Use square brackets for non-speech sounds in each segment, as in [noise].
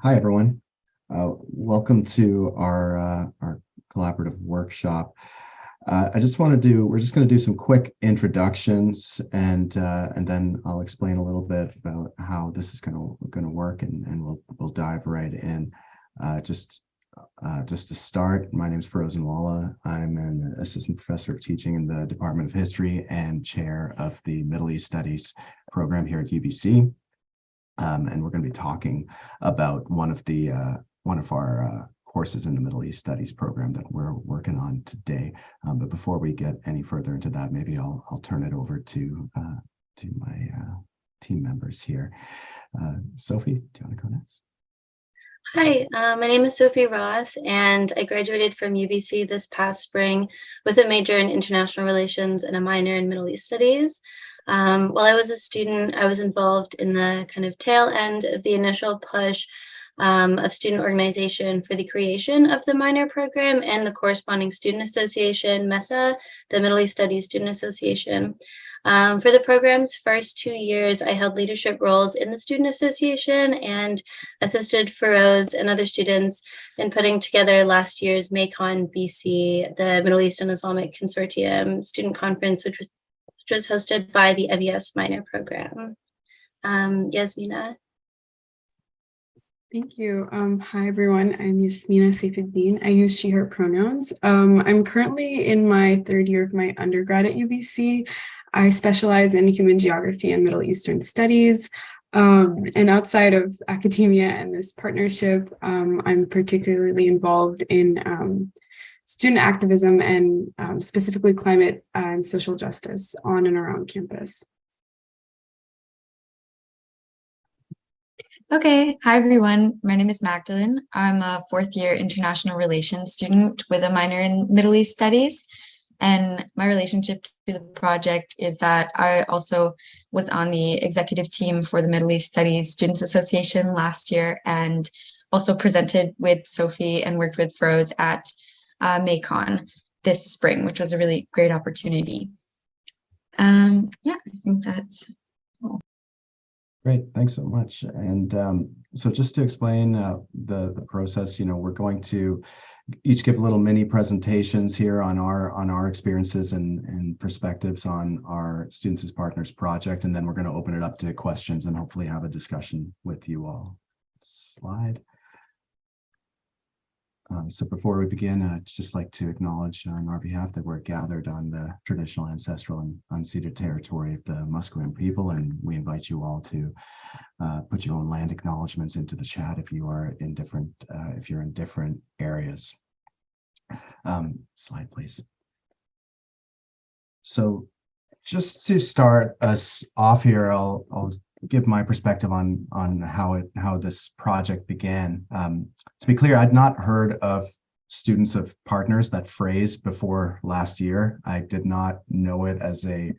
Hi, everyone. Uh, welcome to our, uh, our collaborative workshop. Uh, I just want to do, we're just going to do some quick introductions and uh, and then I'll explain a little bit about how this is going to going to work and, and we'll, we'll dive right in. Uh, just uh, just to start, my name is Pheroze Unwalla. I'm an assistant professor of teaching in the Department of History and chair of the Middle East Studies program here at UBC. Um, and we're going to be talking about one of the uh, one of our uh, courses in the Middle East Studies program that we're working on today. Um, but before we get any further into that, maybe I'll I'll turn it over to uh, to my uh, team members here. Uh, Sophie, do you want to go next? Hi, uh, my name is Sophie Roth, and I graduated from UBC this past spring with a major in international relations and a minor in Middle East studies. Um, while I was a student, I was involved in the kind of tail end of the initial push um, of student organization for the creation of the minor program and the corresponding student association, MESA, the Middle East Studies Student Association. Um, for the program's first two years, I held leadership roles in the Student Association and assisted Pheroze and other students in putting together last year's MEICON BC, the Middle East and Islamic Consortium student conference, which was which was hosted by the MES minor program. Um, Yasmina. Thank you. Um, hi, everyone. I'm Yasmina Saifuddin. I use she, her pronouns. Um, I'm currently in my third year of my undergrad at UBC. I specialize in human geography and Middle Eastern studies. Um, and outside of academia and this partnership, um, I'm particularly involved in um, student activism and um, specifically climate and social justice on and around campus. Okay, hi everyone. My name is Magdalene. I'm a fourth year international relations student with a minor in Middle East studies. And my relationship to the project is that I also was on the executive team for the Middle East Studies Students Association last year and also presented with Sophie and worked with Pheroze at uh, this spring, which was a really great opportunity. Um, yeah, I think that's all. Great, thanks so much. And um, so just to explain uh, the, the process, you know, we're going to each give a little mini presentations here on our on our experiences and, and perspectives on our Students as Partners project, and then we're going to open it up to questions and hopefully have a discussion with you all. Slide. Um, so before we begin, I'd just like to acknowledge on our behalf that we're gathered on the traditional ancestral and unceded territory of the Musqueam people, and we invite you all to uh, put your own land acknowledgements into the chat if you are in different, uh, if you're in different areas. Um, slide, please. So just to start us off here, I'll, I'll give my perspective on on how it how this project began. Um, to be clear, I'd not heard of students of partners that phrase before last year. I did not know it as a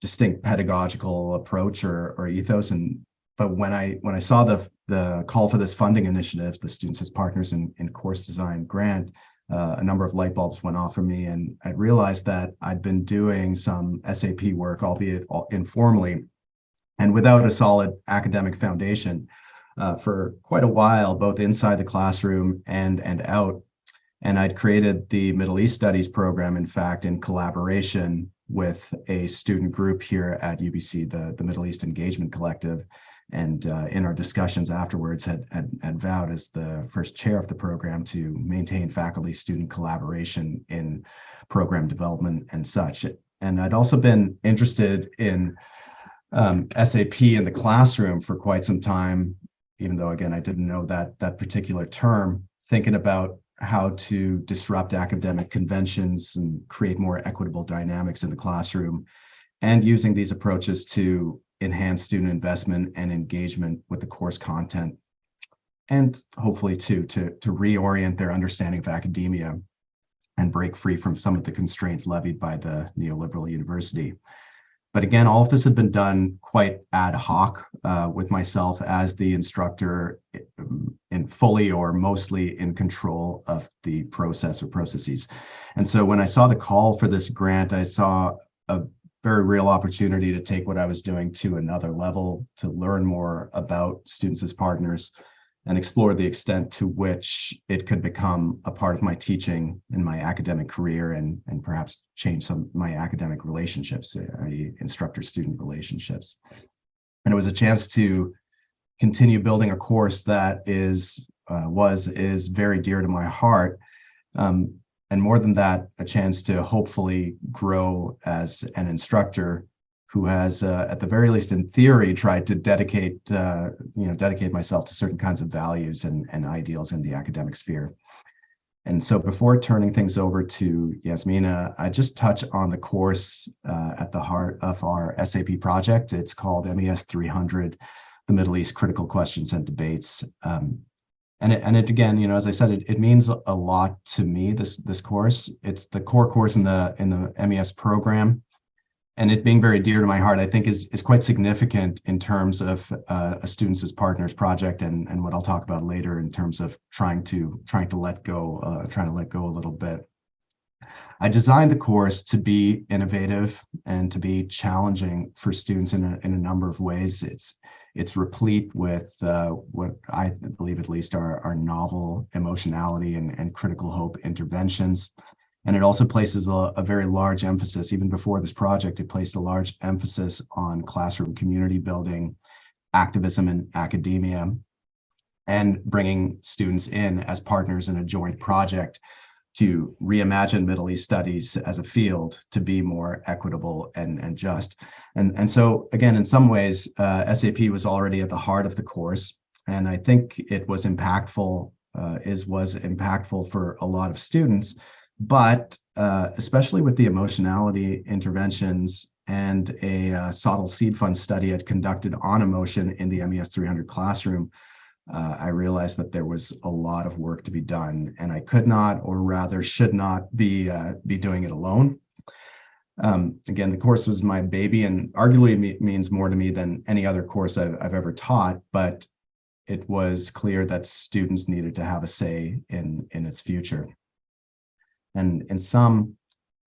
distinct pedagogical approach or or ethos. And but when I when I saw the the call for this funding initiative, the Students as Partners in, in Course Design grant, uh, a number of light bulbs went off for me, and I realized that I'd been doing some SAP work, albeit informally, and without a solid academic foundation uh, for quite a while, both inside the classroom and, and out. And I'd created the Middle East Studies program, in fact, in collaboration with a student group here at UBC, the, the Middle East Engagement Collective. And uh, in our discussions afterwards, had, had, had vowed as the first chair of the program to maintain faculty-student collaboration in program development and such. And I'd also been interested in um, SAP in the classroom for quite some time, even though again, I didn't know that that particular term, thinking about how to disrupt academic conventions and create more equitable dynamics in the classroom and using these approaches to enhance student investment and engagement with the course content and hopefully too to, to reorient their understanding of academia and break free from some of the constraints levied by the neoliberal university. But again, all of this had been done quite ad hoc uh, with myself as the instructor um, in fully or mostly in control of the process or processes. And so when I saw the call for this grant, I saw a very real opportunity to take what I was doing to another level, to learn more about students as partners, and explore the extent to which it could become a part of my teaching in my academic career and, and perhaps change some of my academic relationships, uh, instructor-student relationships. And it was a chance to continue building a course that is, uh, was, is very dear to my heart. Um, and more than that, a chance to hopefully grow as an instructor who has, uh, at the very least in theory, tried to dedicate, uh, you know, dedicate myself to certain kinds of values and, and ideals in the academic sphere. And so before turning things over to Yasmina, I just touch on the course uh, at the heart of our SAP project. It's called MES 300, the Middle East Critical Questions and Debates. Um, and it, and it again, you know, as I said, it, it means a lot to me, this this course. It's the core course in the in the MES program and it being very dear to my heart, I think is is quite significant in terms of uh, a students as partners project, and and what I'll talk about later in terms of trying to trying to let go, uh, trying to let go a little bit. I designed the course to be innovative and to be challenging for students in a in a number of ways. It's it's replete with uh, what I believe at least are, are novel emotionality and, and critical hope interventions. And it also places a, a, very large emphasis, even before this project, it placed a large emphasis on classroom community building, activism in academia, and bringing students in as partners in a joint project to reimagine Middle East studies as a field to be more equitable and, and just. And, and so again, in some ways, uh, SAP was already at the heart of the course. And I think it was impactful, uh, is was impactful for a lot of students but uh, especially with the emotionality interventions and a uh, SOTL Seed Fund study i had conducted on emotion in the MES 300 classroom, uh, I realized that there was a lot of work to be done and I could not, or rather should not be, uh, be doing it alone. Um, again, the course was my baby and arguably me means more to me than any other course I've, I've ever taught, but it was clear that students needed to have a say in, in its future. And in some,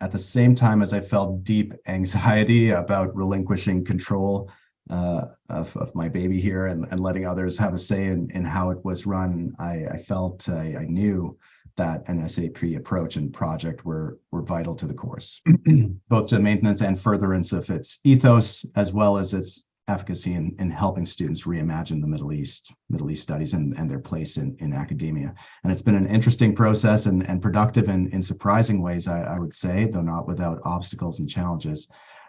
at the same time as I felt deep [laughs] anxiety about relinquishing control uh, of, of my baby here and, and letting others have a say in, in how it was run, I, I felt, I, I knew that an SAP approach and project were, were vital to the course, [clears throat] both to maintenance and furtherance of its ethos, as well as its efficacy in, in helping students reimagine the Middle East, Middle East studies and, and their place in, in academia. And it's been an interesting process and, and productive in, in surprising ways, I, I would say, though not without obstacles and challenges.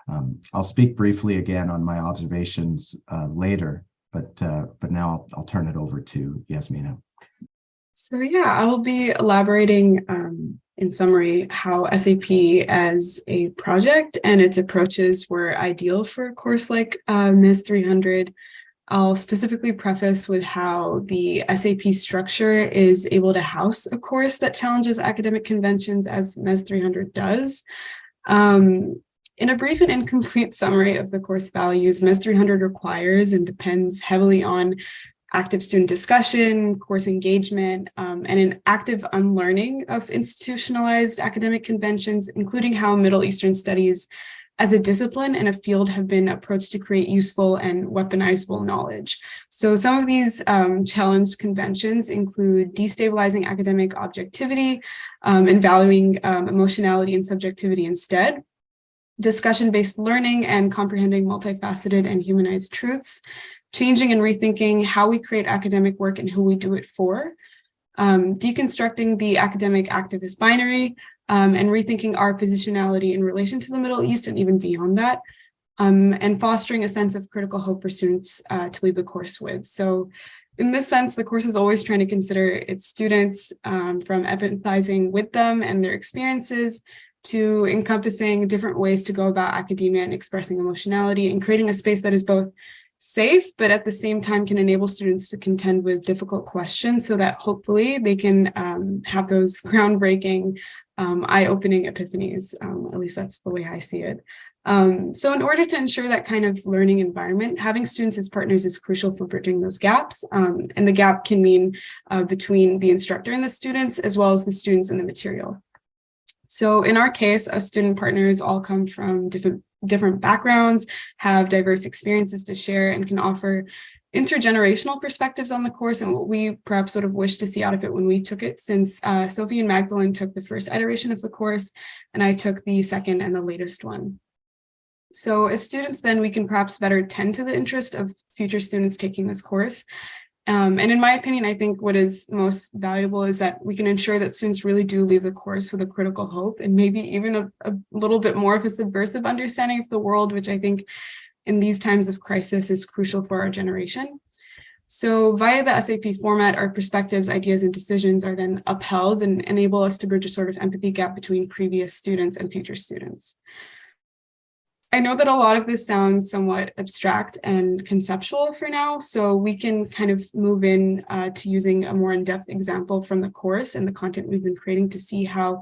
Um, I'll speak briefly again on my observations uh, later, but uh, but now I'll, I'll turn it over to Yasmina. So yeah, I'll be elaborating um, in summary how SAP as a project and its approaches were ideal for a course like uh, MES 300. I'll specifically preface with how the SAP structure is able to house a course that challenges academic conventions as MES 300 does. Um, in a brief and incomplete summary of the course values, MES 300 requires and depends heavily on active student discussion, course engagement, um, and an active unlearning of institutionalized academic conventions, including how Middle Eastern studies as a discipline and a field have been approached to create useful and weaponizable knowledge. So some of these um, challenged conventions include destabilizing academic objectivity um, and valuing um, emotionality and subjectivity instead, discussion-based learning and comprehending multifaceted and humanized truths, changing and rethinking how we create academic work and who we do it for, um, deconstructing the academic activist binary, um, and rethinking our positionality in relation to the Middle East and even beyond that, um, and fostering a sense of critical hope for students uh, to leave the course with. So in this sense, the course is always trying to consider its students um, from empathizing with them and their experiences to encompassing different ways to go about academia and expressing emotionality and creating a space that is both safe, but at the same time can enable students to contend with difficult questions so that hopefully they can um, have those [laughs] groundbreaking, um, eye-opening epiphanies. Um, at least that's the way I see it. Um, so in order to ensure that kind of learning environment, having students as partners is crucial for bridging those gaps. Um, and the gap can mean uh, between the instructor and the students, as well as the students and the material. So in our case, us student partners all come from different different backgrounds, have diverse experiences to share, and can offer intergenerational perspectives on the course and what we perhaps would have wished to see out of it when we took it since uh, Sophie and Magdalene took the first iteration of the course and I took the second and the latest one. So as students then we can perhaps better tend to the interest of future students taking this course. Um, and in my opinion, I think what is most valuable is that we can ensure that students really do leave the course with a critical hope and maybe even a, a little bit more of a subversive understanding of the world, which I think in these times of crisis is crucial for our generation. So via the SAP format, our perspectives, ideas, and decisions are then upheld and enable us to bridge a sort of empathy gap between previous students and future students. I know that a lot of this sounds somewhat abstract and conceptual for now, so we can kind of move in uh, to using a more in-depth example from the course and the content we've been creating to see how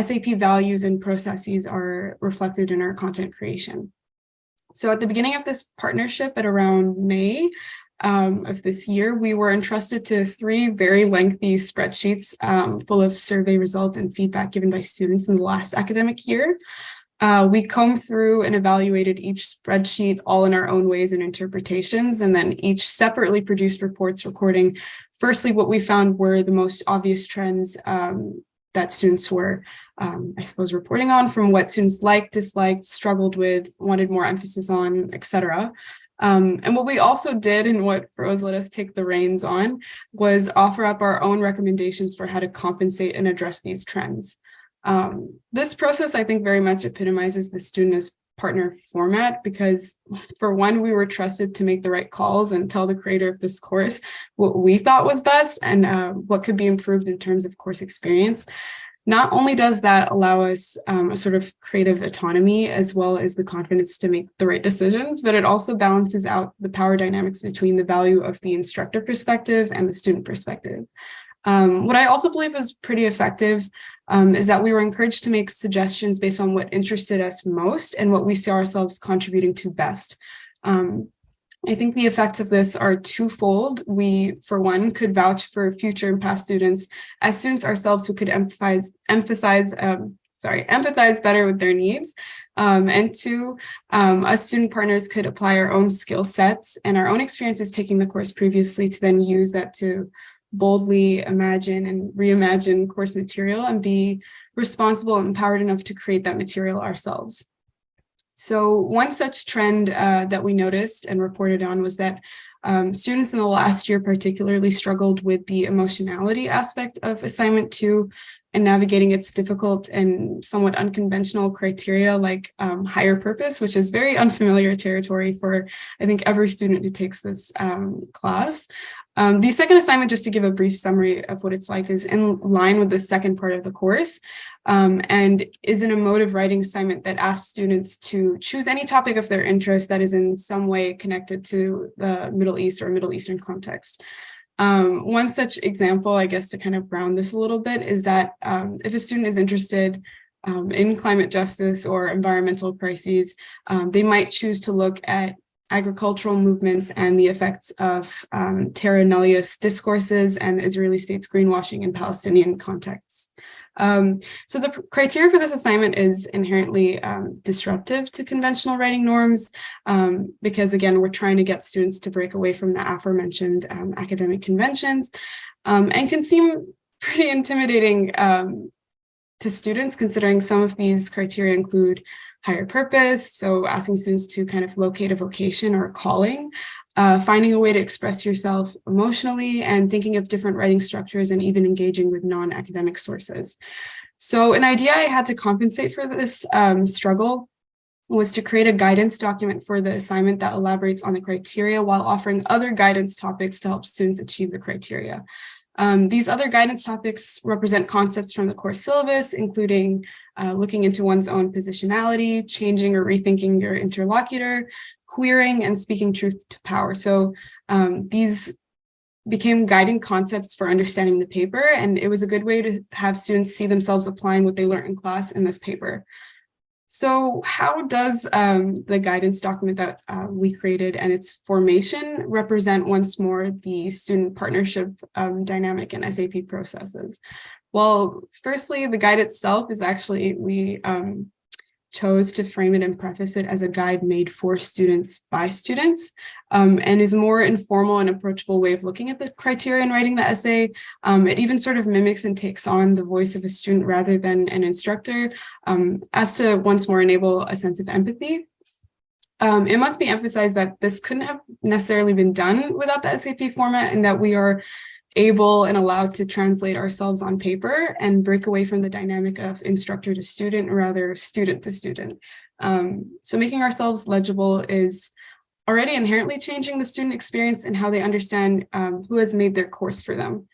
SAP values and processes are reflected in our content creation. So at the beginning of this partnership at around May um, of this year, we were entrusted to three very lengthy spreadsheets um, full of survey results and feedback given by students in the last academic year. Uh, we combed through and evaluated each spreadsheet all in our own ways and interpretations, and then each separately produced reports recording, firstly, what we found were the most obvious trends um, that students were, um, I suppose, reporting on from what students liked, disliked, struggled with, wanted more emphasis on, etc. Um, and what we also did and what Pheroze let us take the reins on was offer up our own recommendations for how to compensate and address these trends. Um, this process, I think, very much epitomizes the student as partner format because for one, we were trusted to make the right calls and tell the creator of this course what we thought was best and uh, what could be improved in terms of course experience. Not only does that allow us um, a sort of creative autonomy as well as the confidence to make the right decisions, but it also balances out the power dynamics between the value of the instructor perspective and the student perspective. Um, what I also believe is pretty effective um, is that we were encouraged to make suggestions based on what interested us most and what we see ourselves contributing to best. Um, I think the effects of this are twofold. We, for one, could vouch for future and past students as students ourselves who could emphasize, emphasize um, sorry, empathize better with their needs. Um, and two, um, us student partners could apply our own skill sets and our own experiences taking the course previously to then use that to boldly imagine and reimagine course material and be responsible and empowered enough to create that material ourselves. So one such trend uh, that we noticed and reported on was that um, students in the last year particularly struggled with the emotionality aspect of assignment two and navigating its difficult and somewhat unconventional criteria like um, higher purpose, which is very unfamiliar territory for, I think, every student who takes this um, class. Um, the second assignment, just to give a brief summary of what it's like, is in line with the second part of the course um, and is an emotive writing assignment that asks students to choose any topic of their interest that is in some way connected to the Middle East or Middle Eastern context. Um, one such example, I guess, to kind of round this a little bit is that um, if a student is interested um, in climate justice or environmental crises, um, they might choose to look at agricultural movements and the effects of um, terra nullius discourses and Israeli states greenwashing in Palestinian contexts. Um, so the criteria for this assignment is inherently um, disruptive to conventional writing norms um, because again, we're trying to get students to break away from the aforementioned um, academic conventions um, and can seem pretty intimidating um, to students considering some of these criteria include higher purpose, so asking students to kind of locate a vocation or a calling, uh, finding a way to express yourself emotionally and thinking of different writing structures and even engaging with non-academic sources. So an idea I had to compensate for this um, struggle was to create a guidance document for the assignment that elaborates on the criteria while offering other guidance topics to help students achieve the criteria. Um, these other guidance topics represent concepts from the course syllabus, including uh, looking into one's own positionality, changing or rethinking your interlocutor, queering, and speaking truth to power. So um, these became guiding concepts for understanding the paper, and it was a good way to have students see themselves applying what they learned in class in this paper. So how does um, the guidance document that uh, we created and its formation represent once more the student partnership um, dynamic and SAP processes? Well, firstly, the guide itself is actually, we um, chose to frame it and preface it as a guide made for students by students um, and is more informal and approachable way of looking at the criteria and writing the essay. Um, it even sort of mimics and takes on the voice of a student rather than an instructor um, as to once more enable a sense of empathy. Um, it must be emphasized that this couldn't have necessarily been done without the SAP format and that we are able and allowed to translate ourselves on paper and break away from the dynamic of instructor to student, rather student to student. Um, so making ourselves legible is already inherently changing the student experience and how they understand um, who has made their course for them.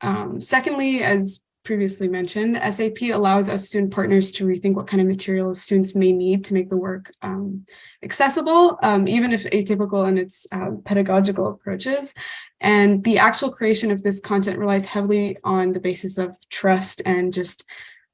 Um, secondly, as previously mentioned, SAP allows us student partners to rethink what kind of materials students may need to make the work um, accessible, um, even if atypical in its uh, pedagogical approaches. And the actual creation of this content relies heavily on the basis of trust and just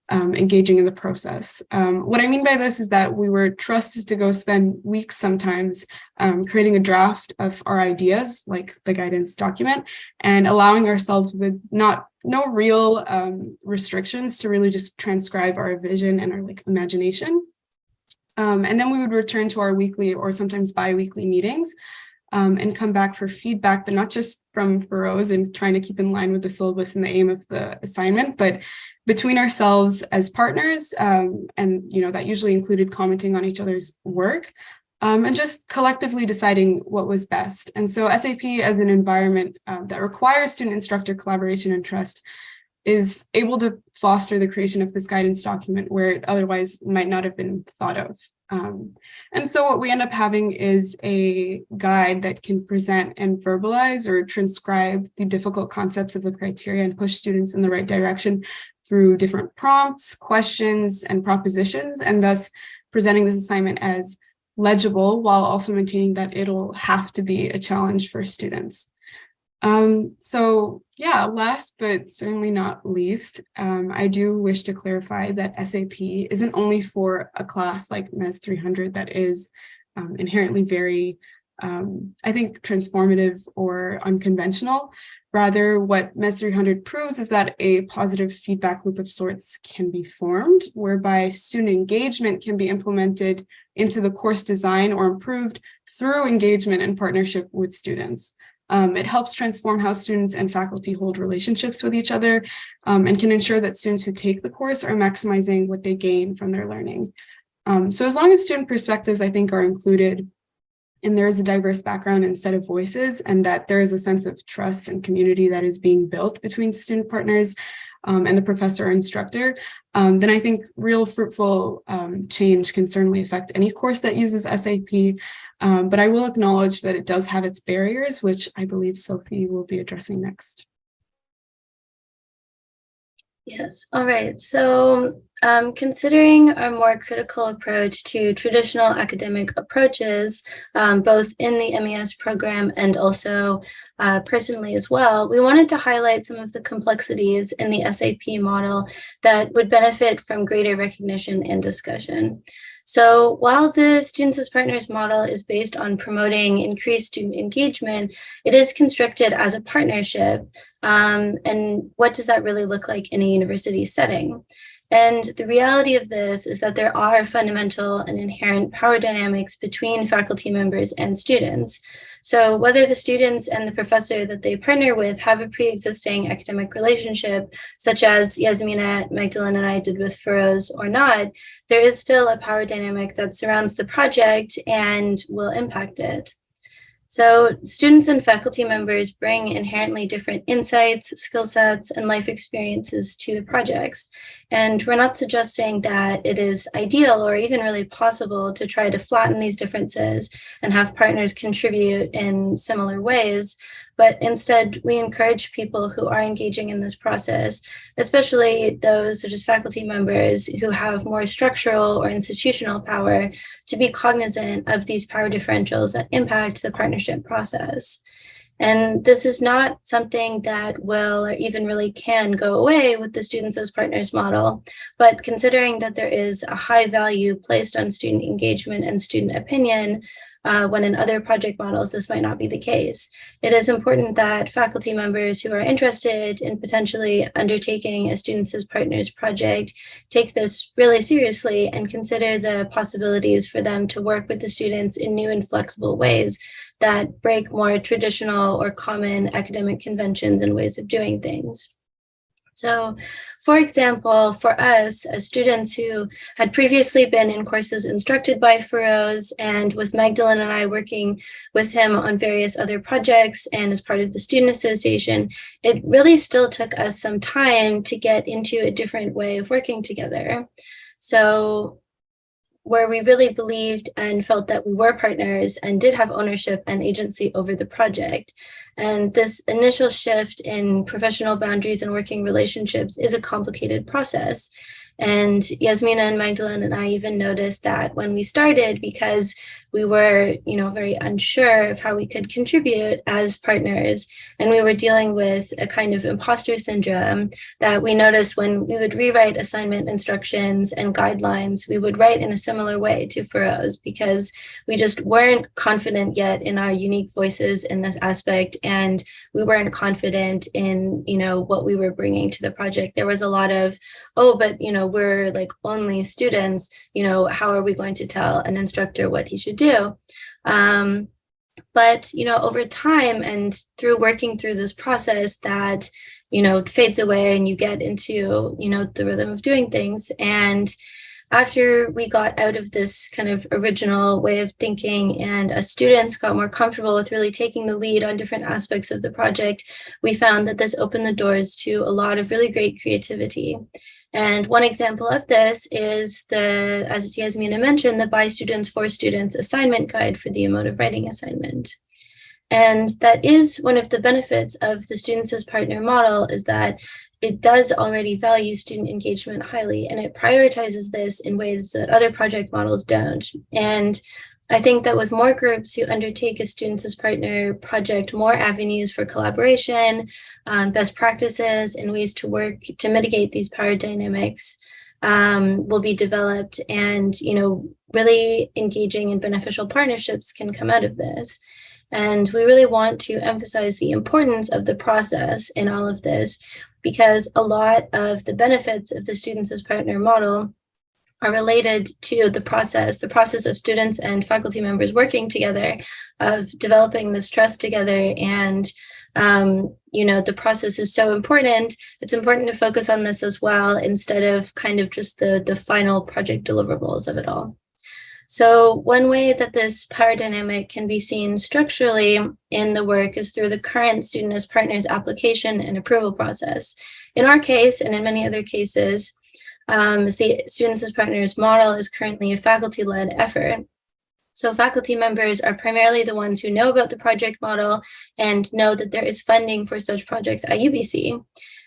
um, engaging in the process. Um, what I mean by this is that we were trusted to go spend weeks sometimes um, creating a draft of our ideas, like the guidance document, and allowing ourselves with not no real um, restrictions to really just transcribe our vision and our like imagination. Um, and then we would return to our weekly or sometimes bi-weekly meetings um, and come back for feedback, but not just from Pheroze and trying to keep in line with the syllabus and the aim of the assignment, but between ourselves as partners. Um, and, you know, that usually included commenting on each other's work um, and just collectively deciding what was best. And so SAP as an environment uh, that requires student instructor collaboration and trust is able to foster the creation of this guidance document where it otherwise might not have been thought of. Um, and so what we end up having is a guide that can present and verbalize or transcribe the difficult concepts of the criteria and push students in the right direction through different prompts, questions, and propositions, and thus presenting this assignment as legible while also maintaining that it'll have to be a challenge for students. Um, so yeah, last but certainly not least, um, I do wish to clarify that SAP isn't only for a class like MES 300 that is um, inherently very, um, I think, transformative or unconventional. Rather, what MES 300 proves is that a positive feedback loop of sorts can be formed, whereby student engagement can be implemented into the course design or improved through engagement and partnership with students. Um, it helps transform how students and faculty hold relationships with each other um, and can ensure that students who take the course are maximizing what they gain from their learning. Um, so as long as student perspectives, I think, are included and there is a diverse background and set of voices and that there is a sense of trust and community that is being built between student partners um, and the professor or instructor, um, then I think real fruitful um, change can certainly affect any course that uses SAP. Um, but I will acknowledge that it does have its barriers, which I believe Sophie will be addressing next. Yes, all right. So um, considering a more critical approach to traditional academic approaches, um, both in the MES program and also uh, personally as well, we wanted to highlight some of the complexities in the SAP model that would benefit from greater recognition and discussion. So while the Students as Partners model is based on promoting increased student engagement, it is constructed as a partnership. Um, and what does that really look like in a university setting? And the reality of this is that there are fundamental and inherent power dynamics between faculty members and students. So whether the students and the professor that they partner with have a pre-existing academic relationship, such as Yasmina, Magdalene, and I did with Pheroze or not, there is still a power dynamic that surrounds the project and will impact it. So students and faculty members bring inherently different insights, skill sets, and life experiences to the projects. And we're not suggesting that it is ideal or even really possible to try to flatten these differences and have partners contribute in similar ways, but instead we encourage people who are engaging in this process, especially those such as faculty members who have more structural or institutional power to be cognizant of these power differentials that impact the partnership process. And this is not something that will or even really can go away with the students as partners model, but considering that there is a high value placed on student engagement and student opinion, uh, when in other project models, this might not be the case. It is important that faculty members who are interested in potentially undertaking a Students as Partners project take this really seriously and consider the possibilities for them to work with the students in new and flexible ways that break more traditional or common academic conventions and ways of doing things. So for example, for us as students who had previously been in courses instructed by Pheroze and with Magdalene and I working with him on various other projects and as part of the Student Association, it really still took us some time to get into a different way of working together. So where we really believed and felt that we were partners and did have ownership and agency over the project. And this initial shift in professional boundaries and working relationships is a complicated process. And Yasmina and Magdalene and I even noticed that when we started, because we were, you know, very unsure of how we could contribute as partners. And we were dealing with a kind of imposter syndrome that we noticed when we would rewrite assignment instructions and guidelines, we would write in a similar way to Pheroze because we just weren't confident yet in our unique voices in this aspect. And we weren't confident in, you know, what we were bringing to the project. There was a lot of, oh, but, you know, we're like only students, you know, how are we going to tell an instructor what he should do. Um, but, you know, over time and through working through this process that, you know, fades away and you get into, you know, the rhythm of doing things. And after we got out of this kind of original way of thinking and as students got more comfortable with really taking the lead on different aspects of the project, we found that this opened the doors to a lot of really great creativity. And one example of this is the, as Yasmina mentioned, the By Students for Students assignment guide for the emotive writing assignment. And that is one of the benefits of the Students as Partner model is that it does already value student engagement highly and it prioritizes this in ways that other project models don't. And I think that with more groups who undertake a Students as Partner project, more avenues for collaboration, um, best practices and ways to work to mitigate these power dynamics um, will be developed and, you know, really engaging in beneficial partnerships can come out of this. And we really want to emphasize the importance of the process in all of this because a lot of the benefits of the Students as Partner model are related to the process, the process of students and faculty members working together, of developing this trust together. And, um, you know, the process is so important. It's important to focus on this as well, instead of kind of just the, the final project deliverables of it all. So one way that this power dynamic can be seen structurally in the work is through the current student as partners application and approval process. In our case, and in many other cases, um, the Students as Partners model is currently a faculty-led effort. So faculty members are primarily the ones who know about the project model and know that there is funding for such projects at UBC.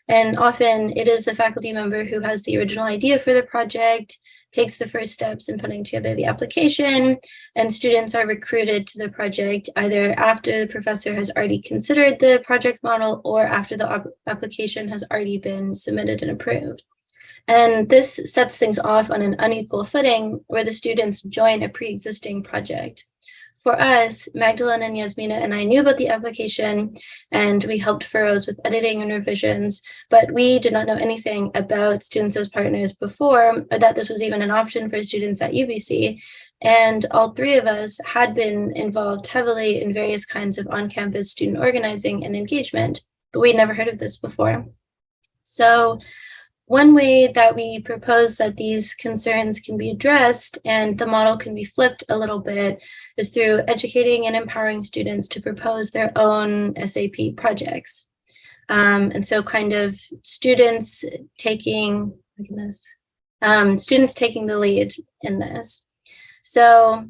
And often it is the faculty member who has the original idea for the project, takes the first steps in putting together the application, and students are recruited to the project either after the professor has already considered the project model or after the application has already been submitted and approved. And this sets things off on an unequal footing where the students join a pre-existing project. For us, Magdalene and Yasmina and I knew about the application and we helped Pheroze with editing and revisions, but we did not know anything about students as partners before or that this was even an option for students at UBC. And all three of us had been involved heavily in various kinds of on-campus student organizing and engagement, but we'd never heard of this before. So one way that we propose that these concerns can be addressed and the model can be flipped a little bit is through educating and empowering students to propose their own SAP projects. Um, and so kind of students taking, goodness, um, students taking the lead in this. So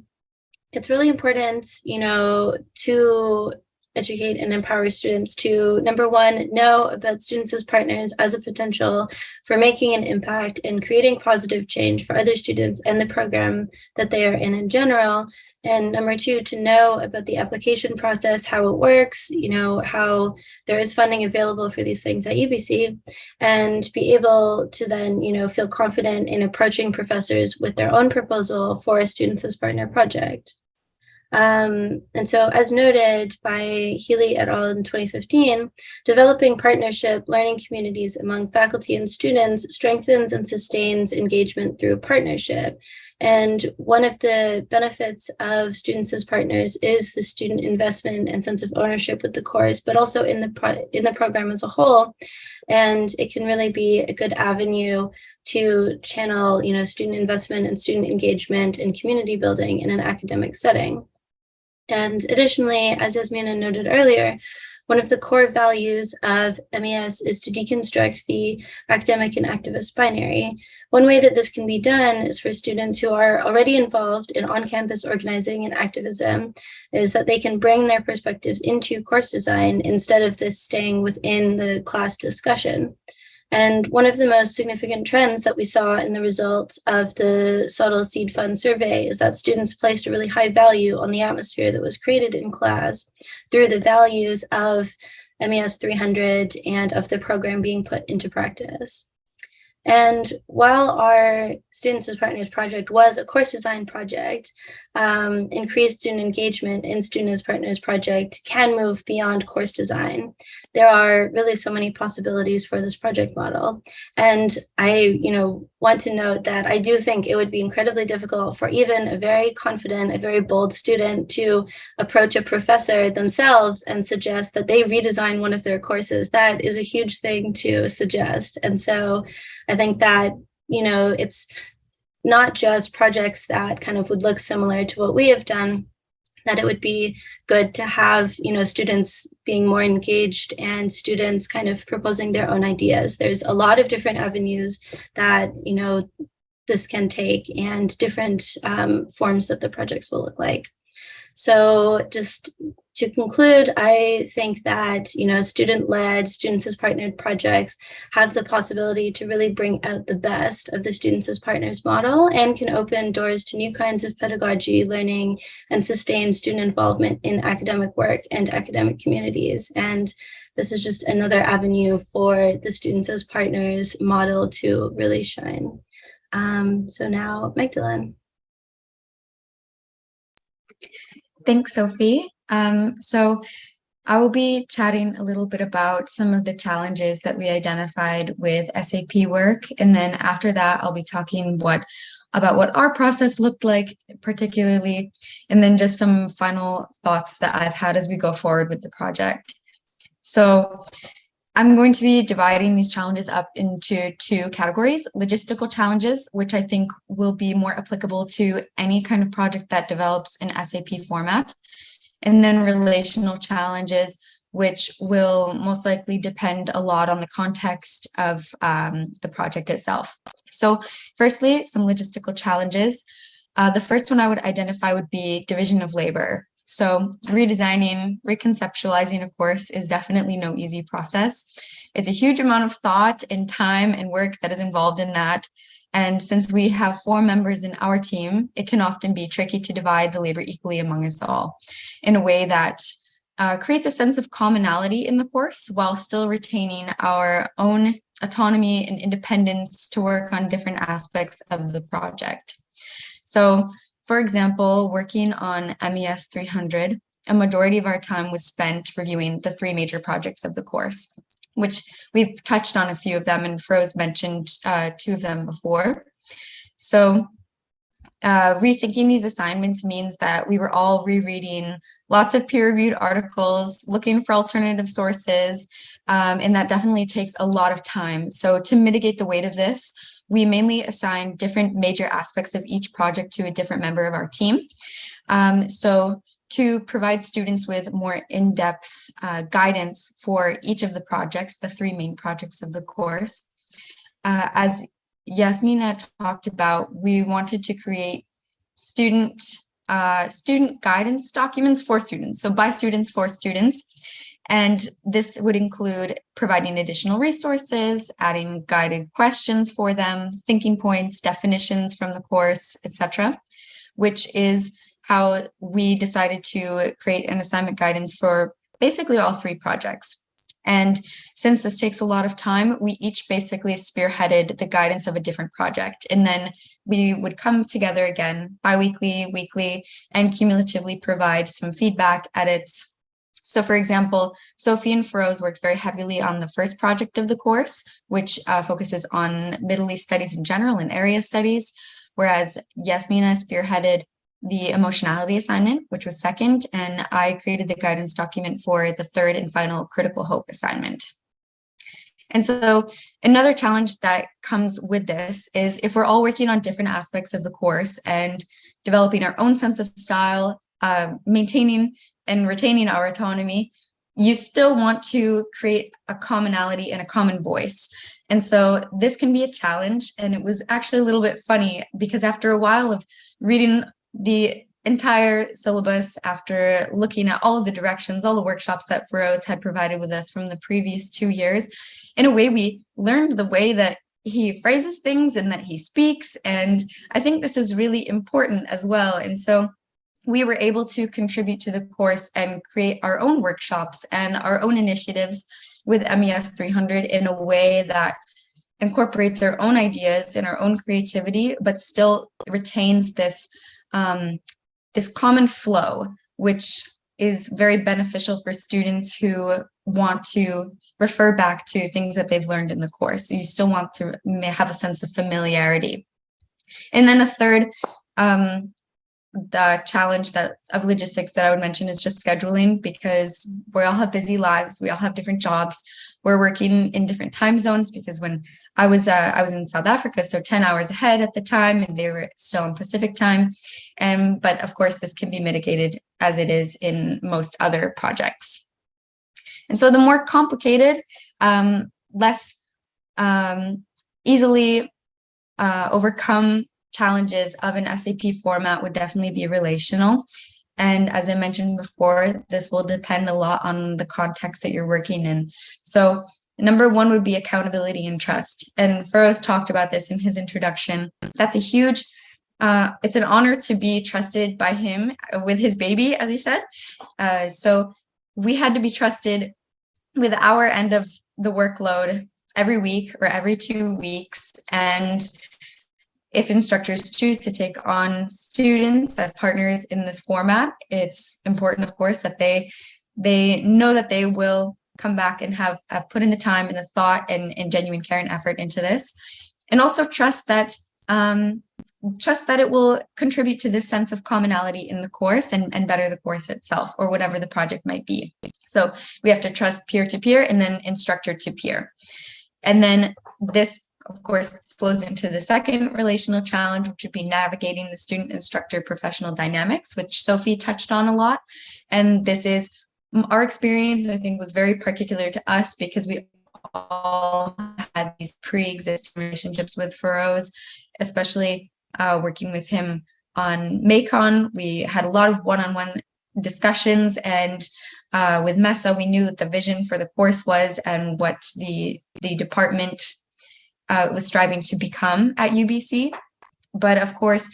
it's really important, you know, to educate and empower students to, number one, know about students as partners as a potential for making an impact and creating positive change for other students and the program that they are in in general. And number two, to know about the application process, how it works, you know, how there is funding available for these things at UBC, and be able to then, you know, feel confident in approaching professors with their own proposal for a Students as Partner project. Um, and so as noted by Healey et al. in 2015, developing partnership learning communities among faculty and students strengthens and sustains engagement through partnership. And one of the benefits of students as partners is the student investment and sense of ownership with the course, but also in the in the program as a whole. And it can really be a good avenue to channel, you know, student investment and student engagement and community building in an academic setting. And additionally, as Yasmina noted earlier, one of the core values of MES is to deconstruct the academic and activist binary. One way that this can be done is for students who are already involved in on-campus organizing and activism, is that they can bring their perspectives into course design instead of this staying within the class discussion. And one of the most significant trends that we saw in the results of the SOTL Seed Fund survey is that students placed a really high value on the atmosphere that was created in class through the values of MES 300 and of the program being put into practice. And while our Students as Partners project was a course design project, um, increased student engagement in Student as Partners project can move beyond course design. There are really so many possibilities for this project model. And I, you know, want to note that I do think it would be incredibly difficult for even a very confident, a very bold student to approach a professor themselves and suggest that they redesign one of their courses. That is a huge thing to suggest. And so I think that, you know, it's not just projects that kind of would look similar to what we have done, that it would be good to have, you know, students being more engaged and students kind of proposing their own ideas. There's a lot of different avenues that, you know, this can take and different um, forms that the projects will look like. So just to conclude, I think that, you know, student-led, students as partnered projects have the possibility to really bring out the best of the students as partners model and can open doors to new kinds of pedagogy, learning, and sustain student involvement in academic work and academic communities. And this is just another avenue for the students as partners model to really shine. Um, so now, Magdalene. Thanks, Sophie. Um, so I will be chatting a little bit about some of the challenges that we identified with SAP work. And then after that, I'll be talking what about what our process looked like particularly, and then just some final thoughts that I've had as we go forward with the project. So I'm going to be dividing these challenges up into two categories, logistical challenges, which I think will be more applicable to any kind of project that develops in SAP format, and then relational challenges, which will most likely depend a lot on the context of um, the project itself. So firstly, some logistical challenges. Uh, the first one I would identify would be division of labor. So redesigning, reconceptualizing a course is definitely no easy process. It's a huge amount of thought and time and work that is involved in that. And since we have four members in our team, it can often be tricky to divide the labor equally among us all in a way that uh, creates a sense of commonality in the course while still retaining our own autonomy and independence to work on different aspects of the project. So for example, working on MES 300, a majority of our time was spent reviewing the three major projects of the course, which we've touched on a few of them and Pheroze mentioned uh, two of them before. So uh, rethinking these assignments means that we were all rereading lots of peer-reviewed articles, looking for alternative sources, um, and that definitely takes a lot of time. So to mitigate the weight of this, we mainly assign different major aspects of each project to a different member of our team. Um, so to provide students with more in-depth uh, guidance for each of the projects, the three main projects of the course. Uh, as Yasmina talked about, we wanted to create student uh, student guidance documents for students. So by students for students. And this would include providing additional resources, adding guided questions for them, thinking points, definitions from the course, etc., which is how we decided to create an assignment guidance for basically all three projects. And since this takes a lot of time, we each basically spearheaded the guidance of a different project and then we would come together again bi-weekly, weekly, and cumulatively provide some feedback, edits. So for example, Sophie and Pheroze worked very heavily on the first project of the course, which uh, focuses on Middle East studies in general and area studies, whereas Yasmina spearheaded the emotionality assignment, which was second, and I created the guidance document for the third and final critical hope assignment. And so another challenge that comes with this is if we're all working on different aspects of the course and developing our own sense of style, uh, maintaining and retaining our autonomy, you still want to create a commonality and a common voice. And so this can be a challenge. And it was actually a little bit funny because after a while of reading the entire syllabus, after looking at all of the directions, all the workshops that Pheroze had provided with us from the previous two years, in a way, we learned the way that he phrases things and that he speaks. And I think this is really important as well. And so we were able to contribute to the course and create our own workshops and our own initiatives with MES 300 in a way that incorporates our own ideas and our own creativity, but still retains this, um, this common flow, which is very beneficial for students who want to refer back to things that they've learned in the course. You still want to have a sense of familiarity. And then a third, um, the challenge that of logistics that I would mention is just scheduling because we all have busy lives. We all have different jobs. We're working in different time zones because when I was uh, I was in South Africa, so 10 hours ahead at the time, and they were still in Pacific time. And but of course, this can be mitigated as it is in most other projects. And so the more complicated, um, less um, easily uh, overcome challenges of an SAP format would definitely be relational. And as I mentioned before, this will depend a lot on the context that you're working in. So number one would be accountability and trust. And Pheroze talked about this in his introduction. That's a huge, uh, it's an honor to be trusted by him with his baby, as he said. Uh, so we had to be trusted with our end of the workload every week or every two weeks. And if instructors choose to take on students as partners in this format, it's important, of course, that they they know that they will come back and have, have put in the time and the thought and, and genuine care and effort into this. And also trust that um, trust that it will contribute to this sense of commonality in the course and, and better the course itself or whatever the project might be. So we have to trust peer to peer and then instructor to peer. And then this, of course, flows into the second relational challenge, which would be navigating the student instructor professional dynamics, which Sophie touched on a lot. And this is our experience, I think, was very particular to us because we all had these pre-existing relationships with Pheroze, especially uh, working with him on MEICON. We had a lot of one-on-one -on -one discussions and uh, with MESA, we knew that the vision for the course was and what the, the department uh, was striving to become at UBC. But of course,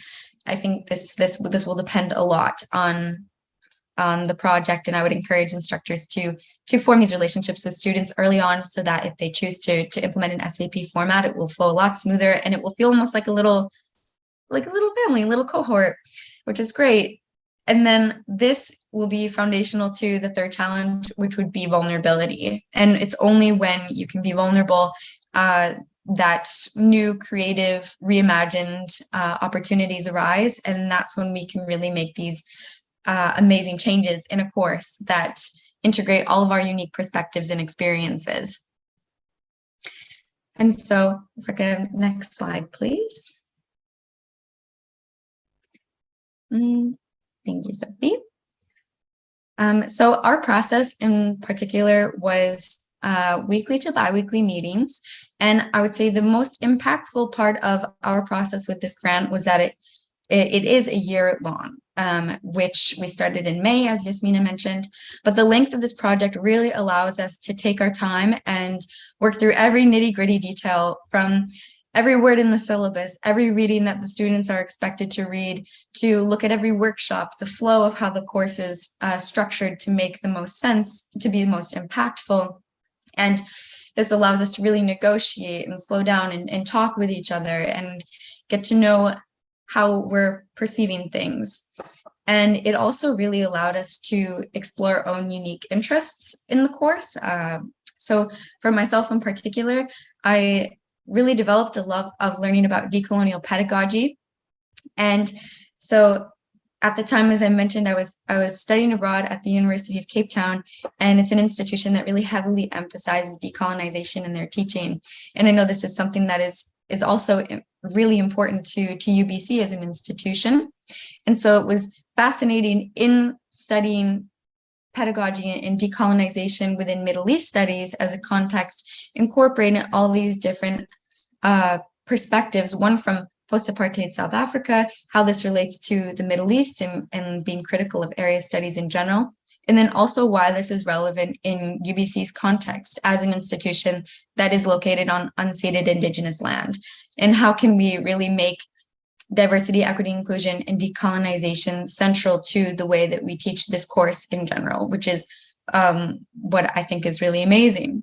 I think this this this will depend a lot on on the project, and I would encourage instructors to to form these relationships with students early on, so that if they choose to to implement an SAP format, it will flow a lot smoother, and it will feel almost like a little like a little family, a little cohort, which is great. And then this will be foundational to the third challenge, which would be vulnerability. And it's only when you can be vulnerable uh, that new creative reimagined uh, opportunities arise and that's when we can really make these uh, amazing changes in a course that integrate all of our unique perspectives and experiences. And so if I could next slide please. Mm, thank you Sophie. Um, so our process in particular was uh, weekly to biweekly meetings. And I would say the most impactful part of our process with this grant was that it it, it is a year long, um, which we started in May, as Yasmina mentioned. But the length of this project really allows us to take our time and work through every nitty gritty detail from every word in the syllabus, every reading that the students are expected to read, to look at every workshop, the flow of how the course is uh, structured to make the most sense, to be the most impactful. And this allows us to really negotiate and slow down and, and talk with each other and get to know how we're perceiving things. And it also really allowed us to explore our own unique interests in the course. Uh, so for myself in particular, I really developed a love of learning about decolonial pedagogy. And so at the time, as I mentioned, I was I was studying abroad at the University of Cape Town, and it's an institution that really heavily emphasizes decolonization in their teaching. And I know this is something that is is also really important to to UBC as an institution. And so it was fascinating in studying pedagogy and decolonization within Middle East studies as a context, incorporating all these different uh, perspectives, one from post-apartheid South Africa, how this relates to the Middle East and, and being critical of area studies in general, and then also why this is relevant in UBC's context as an institution that is located on unceded indigenous land. And how can we really make diversity, equity, inclusion, and decolonization central to the way that we teach this course in general, which is um, what I think is really amazing.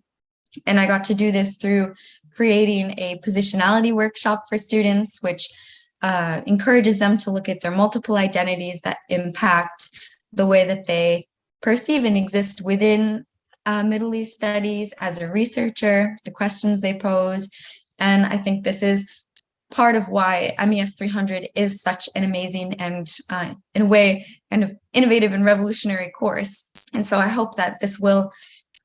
And I got to do this through creating a positionality workshop for students, which uh, encourages them to look at their multiple identities that impact the way that they perceive and exist within uh, Middle East studies as a researcher, the questions they pose. And I think this is part of why MES 300 is such an amazing and uh, in a way kind of innovative and revolutionary course. And so I hope that this will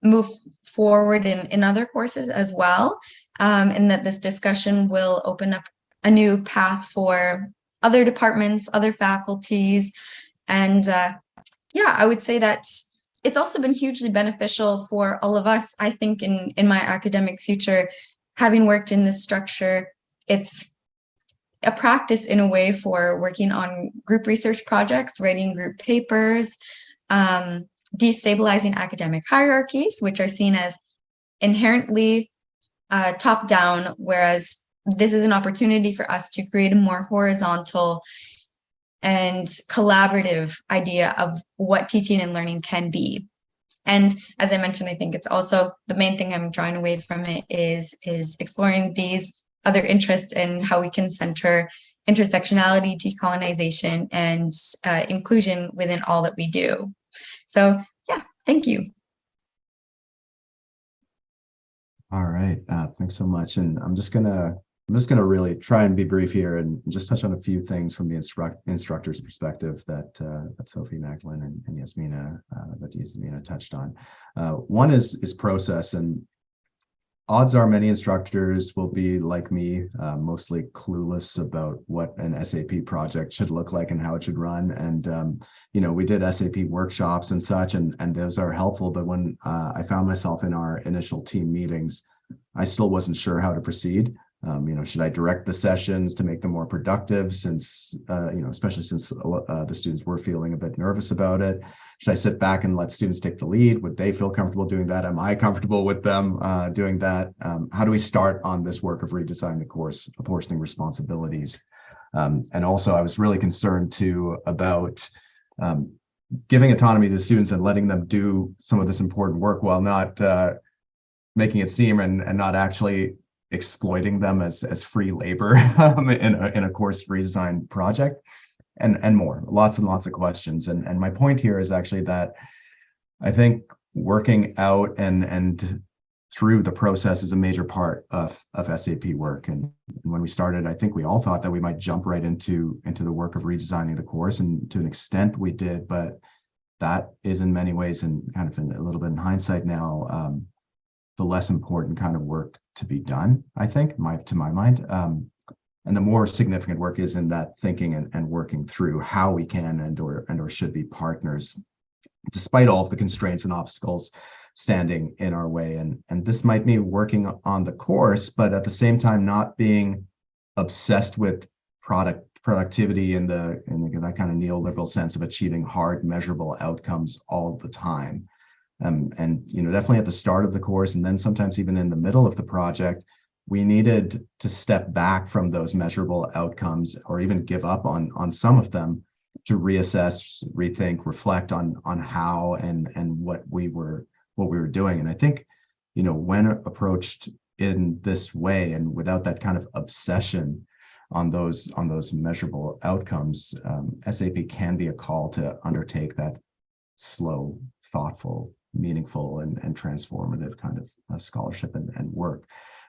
move forward in, in other courses as well, um, and that this discussion will open up a new path for other departments, other faculties. And uh, yeah, I would say that it's also been hugely beneficial for all of us, I think, in, in my academic future, having worked in this structure, it's a practice in a way for working on group research projects, writing group papers, um, destabilizing academic hierarchies, which are seen as inherently uh, top down, whereas this is an opportunity for us to create a more horizontal and collaborative idea of what teaching and learning can be. And as I mentioned, I think it's also the main thing I'm drawing away from it is, is exploring these other interests and how we can center intersectionality, decolonization, and uh, inclusion within all that we do. So yeah, thank you. All right, uh, thanks so much. And I'm just gonna I'm just gonna really try and be brief here and just touch on a few things from the instruct instructor's perspective that uh, that Sophie Magdalene and, and Yasmina uh, that Yasmina touched on. Uh, one is is process, and odds are many instructors will be like me, uh, mostly clueless about what an SAP project should look like and how it should run. And, um, you know, we did SAP workshops and such, and, and those are helpful. But when uh, I found myself in our initial team meetings, I still wasn't sure how to proceed. Um, you know, should I direct the sessions to make them more productive since, uh, you know, especially since uh, the students were feeling a bit nervous about it? Should I sit back and let students take the lead? Would they feel comfortable doing that? Am I comfortable with them uh, doing that? Um, how do we start on this work of redesigning the course, apportioning responsibilities? Um, and also, I was really concerned too about um, giving autonomy to students and letting them do some of this important work while not uh, making it seem and, and not actually exploiting them as as free labor [laughs] um, in a, in a course redesign project and and more lots and lots of questions and and my point here is actually that i think working out and and through the process is a major part of of sap work and when we started i think we all thought that we might jump right into into the work of redesigning the course and to an extent we did but that is in many ways and kind of in a little bit in hindsight now um, the less important kind of work to be done, I think, my to my mind. Um, and the more significant work is in that thinking and, and working through how we can and or and or should be partners, despite all of the constraints and obstacles standing in our way. And, and this might mean working on the course, but at the same time, not being obsessed with product productivity in the in the, that kind of neoliberal sense of achieving hard measurable outcomes all the time um, and you know, definitely at the start of the course, and then sometimes even in the middle of the project, we needed to step back from those measurable outcomes, or even give up on on some of them, to reassess, rethink, reflect on on how and and what we were what we were doing. And I think, you know, when approached in this way and without that kind of obsession, on those on those measurable outcomes, um, SAP can be a call to undertake that slow, thoughtful, meaningful, and, and transformative kind of uh, scholarship and, and work.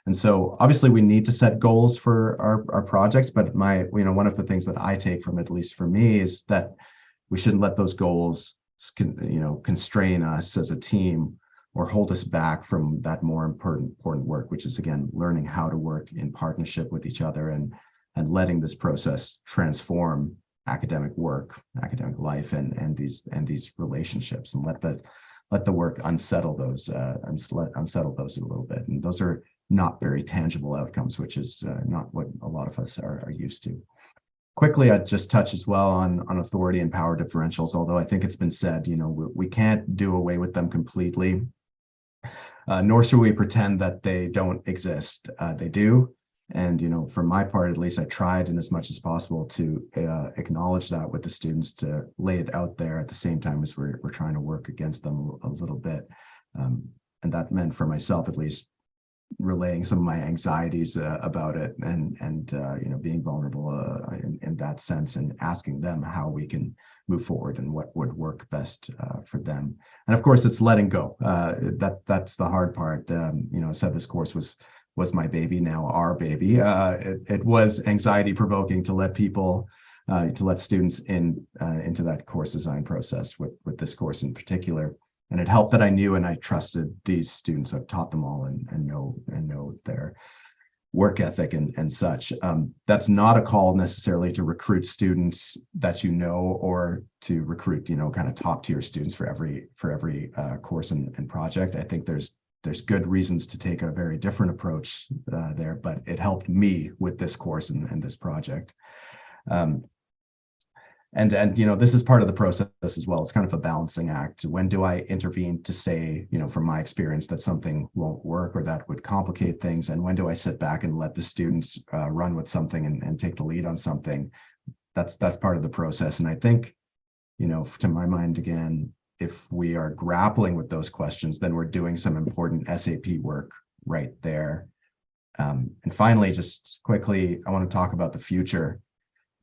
And so obviously we need to set goals for our, our projects, but my, you know, one of the things that I take from it, at least for me, is that we shouldn't let those goals, you know, constrain us as a team or hold us back from that more important, important work, which is again, learning how to work in partnership with each other and, and letting this process transform academic work, academic life, and, and these, and these relationships and let the, let the work unsettle those, uh, unsettle those a little bit. And those are not very tangible outcomes, which is uh, not what a lot of us are, are used to. Quickly, I'd just touch as well on, on authority and power differentials, although I think it's been said, you know, we, we can't do away with them completely, uh, nor should we pretend that they don't exist. Uh, they do. And, you know, for my part, at least I tried in as much as possible to uh, acknowledge that with the students to lay it out there at the same time as we're, we're trying to work against them a little bit. Um, and that meant for myself, at least, relaying some of my anxieties uh, about it and and uh, you know being vulnerable uh, in, in that sense and asking them how we can move forward and what would work best uh, for them. And of course it's letting go. Uh, that that's the hard part. Um, you know I said this course was was my baby now our baby. Uh, it, it was anxiety provoking to let people to let students in into that course design process with with this course in particular and it helped that I knew and I trusted these students. I've taught them all and, and know and know their work ethic and, and such. Um, that's not a call necessarily to recruit students that you know or to recruit, you know, kind of top tier students for every for every uh, course and, and project. I think there's there's good reasons to take a very different approach uh, there, but it helped me with this course and, and this project. Um, and and you know this is part of the process as well. It's kind of a balancing act. When do i intervene to say you know from my experience that something won't work or that would complicate things? And when do i sit back and let the students uh, run with something and, and take the lead on something? That's that's part of the process. And i think you know to my mind again if we are grappling with those questions then we're doing some important sap work right there. Um, and finally just quickly i want to talk about the future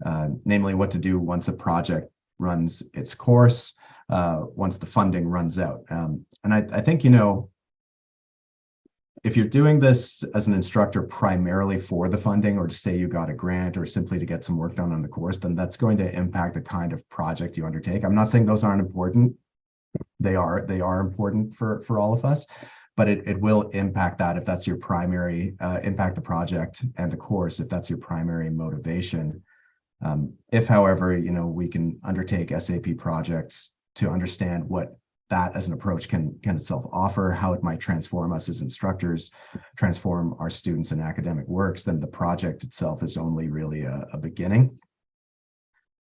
uh, namely what to do once a project runs its course, uh, once the funding runs out. Um, and I, I think, you know, if you're doing this as an instructor primarily for the funding or to say you got a grant or simply to get some work done on the course, then that's going to impact the kind of project you undertake. I'm not saying those aren't important. They are, they are important for, for all of us, but it, it will impact that if that's your primary, uh, impact the project and the course, if that's your primary motivation. Um, if, however, you know, we can undertake SAP projects to understand what that as an approach can can itself offer, how it might transform us as instructors, transform our students in academic works, then the project itself is only really a, a beginning.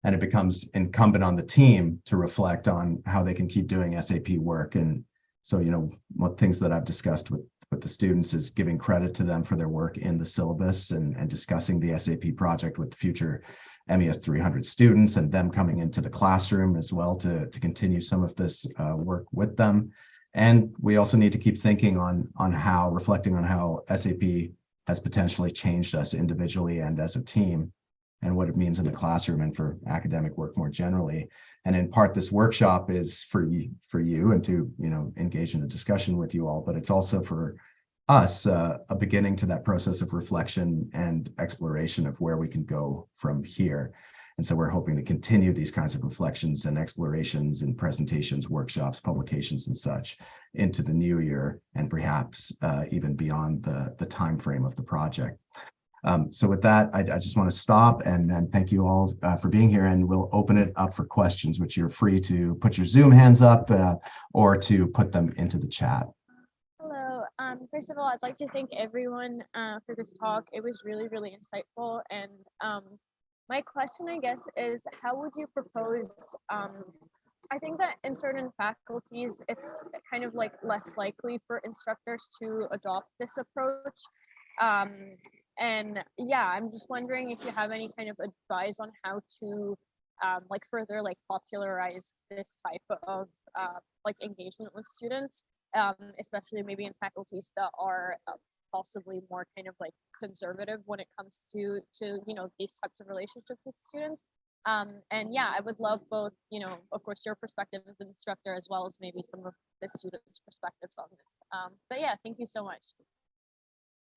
And it becomes incumbent on the team to reflect on how they can keep doing SAP work. And so, you know, what things that I've discussed with with the students is giving credit to them for their work in the syllabus and, and discussing the SAP project with the future MES 300 students and them coming into the classroom as well to, to continue some of this uh, work with them. And we also need to keep thinking on, on how, reflecting on how SAP has potentially changed us individually and as a team and what it means in the classroom and for academic work more generally. And in part, this workshop is for you, for you and to you know engage in a discussion with you all, but it's also for us uh, a beginning to that process of reflection and exploration of where we can go from here. And so we're hoping to continue these kinds of reflections and explorations and presentations, workshops, publications, and such into the new year, and perhaps uh, even beyond the, the time frame of the project. Um, so with that, I, I, just want to stop and, and thank you all uh, for being here, and we'll open it up for questions, which you're free to put your Zoom hands up uh, or to put them into the chat. Um, first of all, I'd like to thank everyone uh, for this talk. It was really, really insightful. And um, my question, I guess, is how would you propose? Um, I think that in certain faculties, it's kind of like less likely for instructors to adopt this approach. Um, and yeah, I'm just wondering if you have any kind of advice on how to um, like further like popularize this type of uh, like engagement with students um, especially maybe in faculties that are uh, possibly more kind of like conservative when it comes to to you know these types of relationships with students. Um, and yeah, I would love both, you know, of course, your perspective as an instructor, as well as maybe some of the students' perspectives on this. Um, but yeah, thank you so much.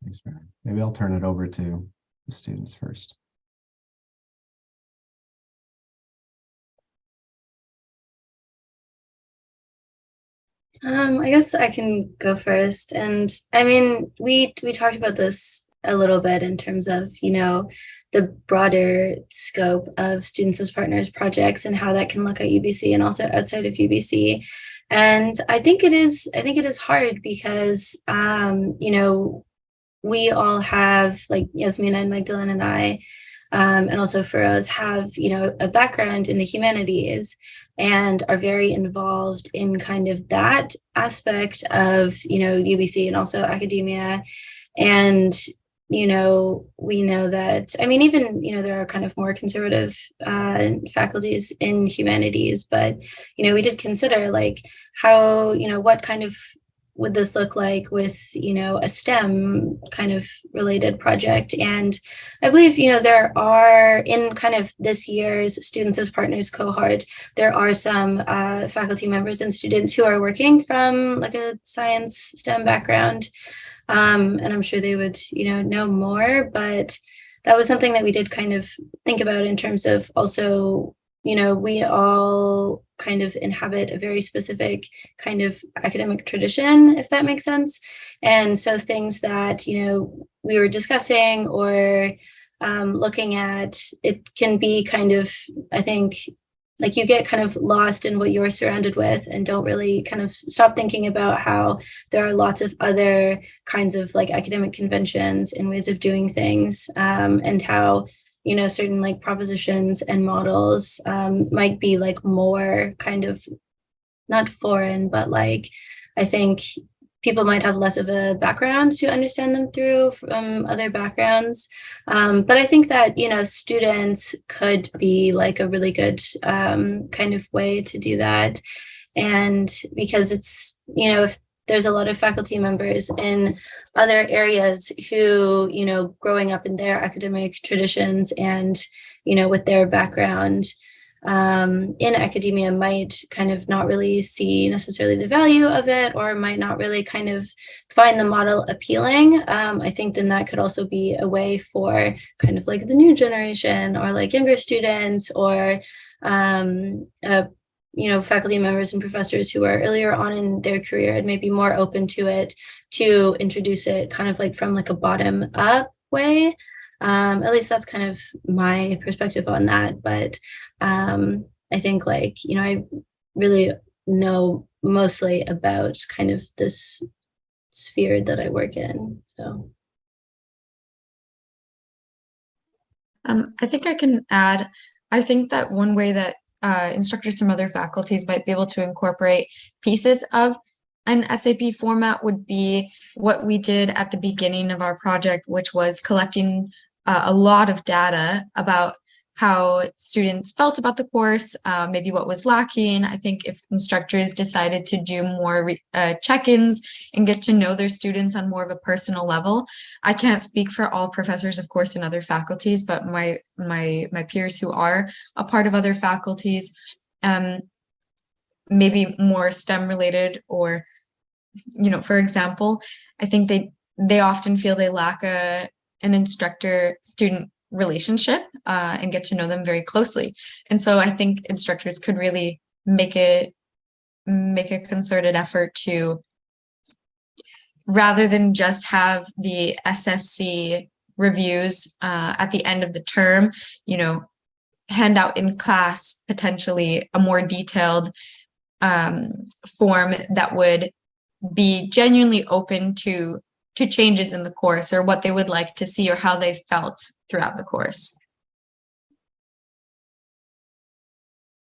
Thanks, Mary. Maybe I'll turn it over to the students first. Um, I guess I can go first. And I mean, we we talked about this a little bit in terms of, you know, the broader scope of students as partners projects and how that can look at UBC and also outside of UBC. And I think it is, I think it is hard because, um, you know, we all have, like Yasmina and Magdalene and I, um, and also for us have, you know, a background in the humanities and are very involved in kind of that aspect of, you know, UBC and also academia. And you know, we know that, I mean, even, you know, there are kind of more conservative uh, faculties in humanities, but, you know, we did consider like how, you know, what kind of would this look like with, you know, a STEM kind of related project? And I believe, you know, there are in kind of this year's Students as Partners cohort, there are some uh, faculty members and students who are working from like a science STEM background. Um, and I'm sure they would, you know, know more, but that was something that we did kind of think about in terms of also, you know, we all kind of inhabit a very specific kind of academic tradition, if that makes sense. And so things that, you know, we were discussing or um, looking at, it can be kind of, I think, like you get kind of lost in what you're surrounded with and don't really kind of stop thinking about how there are lots of other kinds of like academic conventions and ways of doing things um, and how you know certain like propositions and models um, might be like more kind of not foreign but like i think people might have less of a background to understand them through from other backgrounds. Um, but I think that, you know, students could be like a really good um, kind of way to do that. And because it's, you know, if there's a lot of faculty members in other areas who, you know, growing up in their academic traditions and, you know, with their background, um, in academia might kind of not really see necessarily the value of it or might not really kind of find the model appealing, um, I think then that could also be a way for kind of like the new generation or like younger students or um, you know, faculty members and professors who are earlier on in their career and maybe more open to it to introduce it kind of like from like a bottom up way. Um, at least that's kind of my perspective on that. But um, I think like, you know, I really know mostly about kind of this sphere that I work in. So. Um, I think I can add, I think that one way that uh, instructors from other faculties might be able to incorporate pieces of an SAP format would be what we did at the beginning of our project, which was collecting uh, a lot of data about how students felt about the course, uh, maybe what was lacking. I think if instructors decided to do more uh, check-ins and get to know their students on more of a personal level. I can't speak for all professors, of course, in other faculties, but my my my peers who are a part of other faculties, um, maybe more STEM related or, you know, for example, I think they they often feel they lack a an instructor student relationship uh, and get to know them very closely. And so I think instructors could really make it make a concerted effort to rather than just have the SSC reviews uh, at the end of the term, you know, hand out in class potentially a more detailed um, form that would be genuinely open to to changes in the course or what they would like to see or how they felt throughout the course.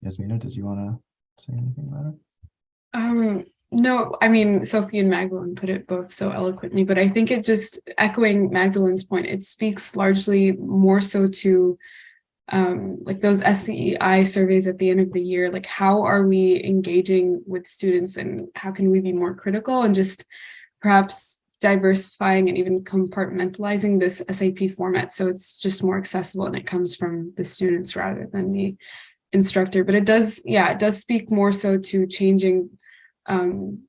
Yasmina, did you want to say anything about it? Um, no, I mean, Sophie and Magdalene put it both so eloquently, but I think it just echoing Magdalene's point, it speaks largely more so to um, like those SCEI surveys at the end of the year, like how are we engaging with students and how can we be more critical and just perhaps diversifying and even compartmentalizing this SAP format so it's just more accessible and it comes from the students rather than the instructor. But it does, yeah, it does speak more so to changing, um,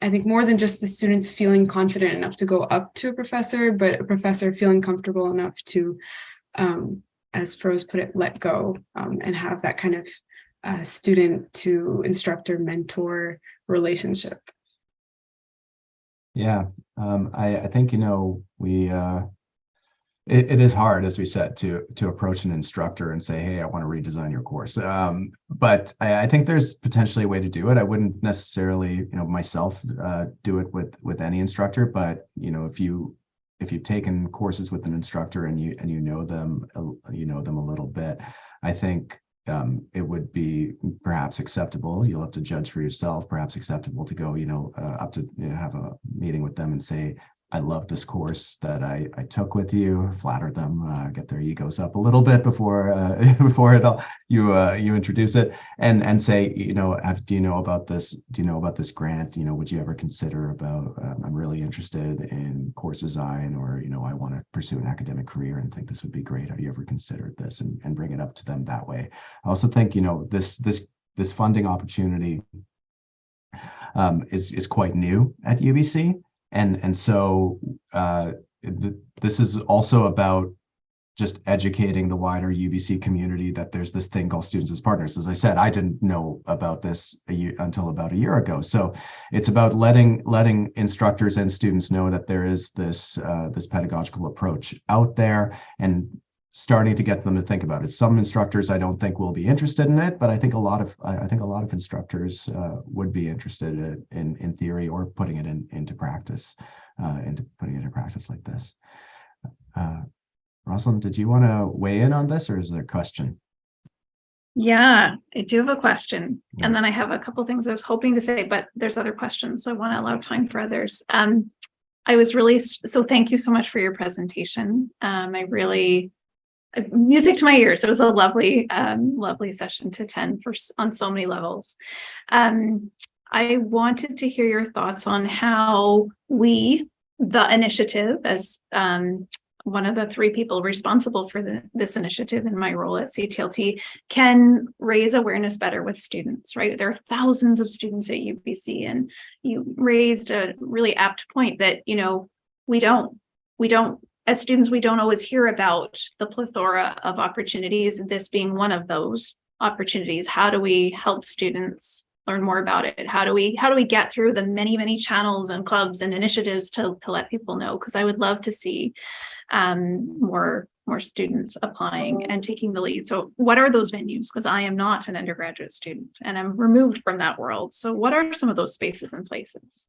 I think more than just the students feeling confident enough to go up to a professor, but a professor feeling comfortable enough to, um, as Pheroze put it, let go um, and have that kind of uh, student to instructor mentor relationship. Yeah, um, I, I think, you know, we, uh, it, it is hard, as we said, to, to approach an instructor and say, hey, I want to redesign your course. Um, but I, I think there's potentially a way to do it. I wouldn't necessarily, you know, myself, uh, do it with, with any instructor, but, you know, if you, if you've taken courses with an instructor and you, and you know them, you know them a little bit, I think um, it would be perhaps acceptable. You'll have to judge for yourself. Perhaps acceptable to go, you know, uh, up to you know, have a meeting with them and say, "I love this course that I I took with you." Flatter them, uh, get their egos up a little bit before uh, [laughs] before it all you uh, you introduce it, and and say, you know, have, do you know about this? Do you know about this grant? You know, would you ever consider about? Um, I'm really interested in course design, or you know, I want to pursue an academic career and think this would be great. Have you ever considered this? And and bring it up to them that way. I also think, you know, this this this funding opportunity um, is is quite new at UBC, and and so uh, th this is also about just educating the wider UBC community that there's this thing called Students as Partners. As I said, I didn't know about this year, until about a year ago. So it's about letting letting instructors and students know that there is this uh, this pedagogical approach out there and starting to get them to think about it. Some instructors I don't think will be interested in it, but I think a lot of I think a lot of instructors uh, would be interested in, in in theory or putting it in into practice, uh, into putting it into practice like this. Uh, Rosalind, did you want to weigh in on this, or is there a question? Yeah, I do have a question. Yeah. And then I have a couple things I was hoping to say, but there's other questions. So I want to allow time for others. Um, I was really, so thank you so much for your presentation. Um, I really, music to my ears. It was a lovely, um, lovely session to attend for, on so many levels. Um, I wanted to hear your thoughts on how we, the initiative, as, um, one of the three people responsible for the, this initiative in my role at CTLT can raise awareness better with students, right? There are thousands of students at UBC and you raised a really apt point that, you know, we don't, we don't, as students, we don't always hear about the plethora of opportunities, this being one of those opportunities. How do we help students learn more about it? How do we, how do we get through the many, many channels and clubs and initiatives to, to let people know? Because I would love to see um, more more students applying and taking the lead. So what are those venues? Because I am not an undergraduate student and I'm removed from that world. So what are some of those spaces and places?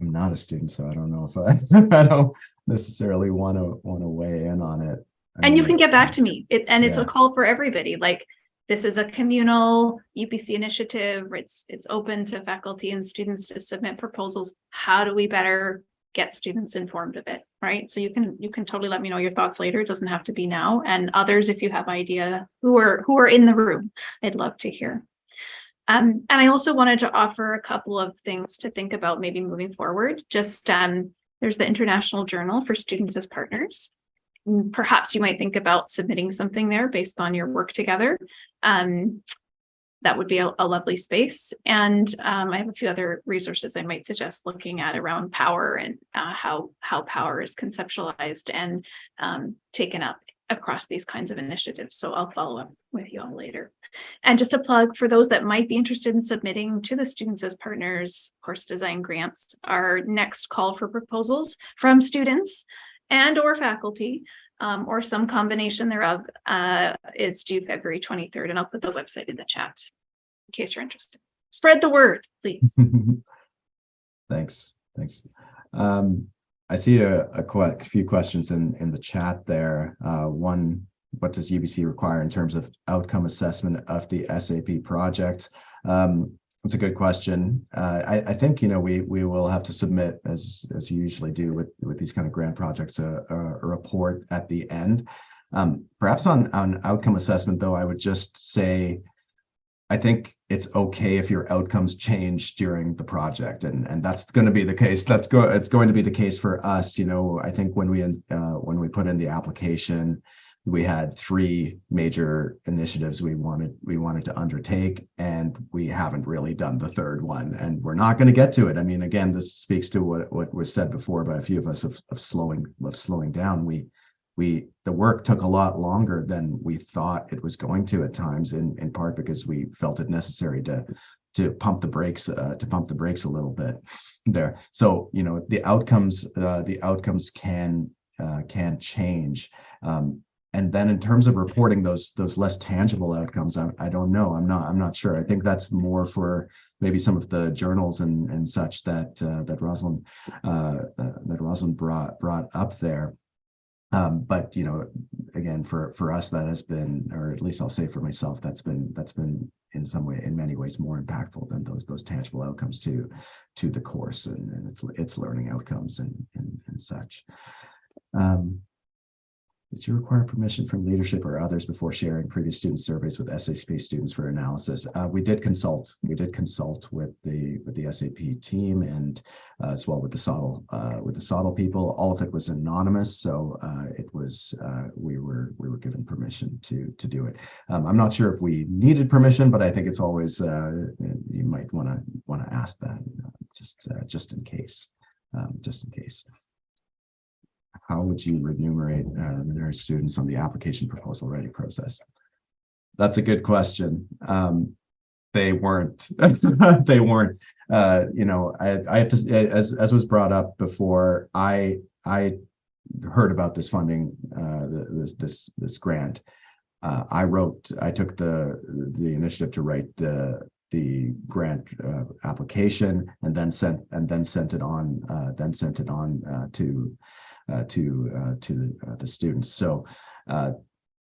I'm not a student, so I don't know if I [laughs] I don't necessarily want to want to weigh in on it. I And you mean, can get back to me. It, and it's a call for everybody. Like this is a communal UBC initiative. It's it's open to faculty and students to submit proposals. How do we better get students informed of it? Right. So you can you can totally let me know your thoughts later. It doesn't have to be now. And others, if you have idea who are who are in the room, I'd love to hear. Um, and I also wanted to offer a couple of things to think about maybe moving forward. Just um, there's the International Journal for Students as Partners mm, perhaps you might think about submitting something there based on your work together. Um, that would be a, a lovely space. And um, I have a few other resources I might suggest looking at around power and uh, how how power is conceptualized and um, taken up across these kinds of initiatives. So I'll follow up with you all later. And just a plug for those that might be interested in submitting to the Students as Partners course design grants, our next call for proposals from students and or faculty um, or some combination thereof uh, is due February 23rd. And I'll put the website in the chat in case you're interested. Spread the word, please. [laughs] Thanks, thanks. Um, I see a, a few questions in, in the chat there. Uh, one, what does UBC require in terms of outcome assessment of the SAP project? Um, that's a good question. Uh, I, I think, you know, we, we will have to submit, as, as you usually do with, with these kind of grant projects, a, a, a report at the end. Um, perhaps on, on outcome assessment, though, I would just say, I think it's okay if your outcomes change during the project. And and that's going to be the case that's go it's going to be the case for us. You know i think when we uh, when we put in the application we had three major initiatives we wanted we wanted to undertake and we haven't really done the third one and we're not going to get to it. I mean again this speaks to what what was said before by a few of us of, of slowing of slowing down. We we the work took a lot longer than we thought it was going to at times in in part because we felt it necessary to to pump the brakes uh, to pump the brakes a little bit there. So you know the outcomes uh, the outcomes can uh, can change. Um, and then in terms of reporting those those less tangible outcomes I, I don't know. I'm not i'm not sure. I think that's more for maybe some of the journals and and such that uh, that rosalind uh, uh, that rosalind brought brought up there um, but you know, again, for for us, that has been, or at least I'll say for myself, that's been that's been in some way, in many ways, more impactful than those those tangible outcomes to to the course and, and its its learning outcomes and and, and such. Um, did you require permission from leadership or others before sharing previous student surveys with SAP students for analysis? Uh, we did consult. We did consult with the with the SAP team and uh, as well with the SOTL uh, with the SOTL people. All of it was anonymous, so uh, it was uh, we were we were given permission to to do it. Um, I'm not sure if we needed permission, but I think it's always uh, you might want to want to ask that just just in case, um, just in case how would you remunerate uh, students on the application proposal writing process? That's a good question. Um, they weren't. [laughs] they weren't. Uh, you know, I, I have to as as was brought up before. I I heard about this funding, uh, this this this grant. Uh, I wrote. I took the the initiative to write the the grant uh, application and then sent and then sent it on uh, then sent it on uh, to to uh, to uh, the students. So,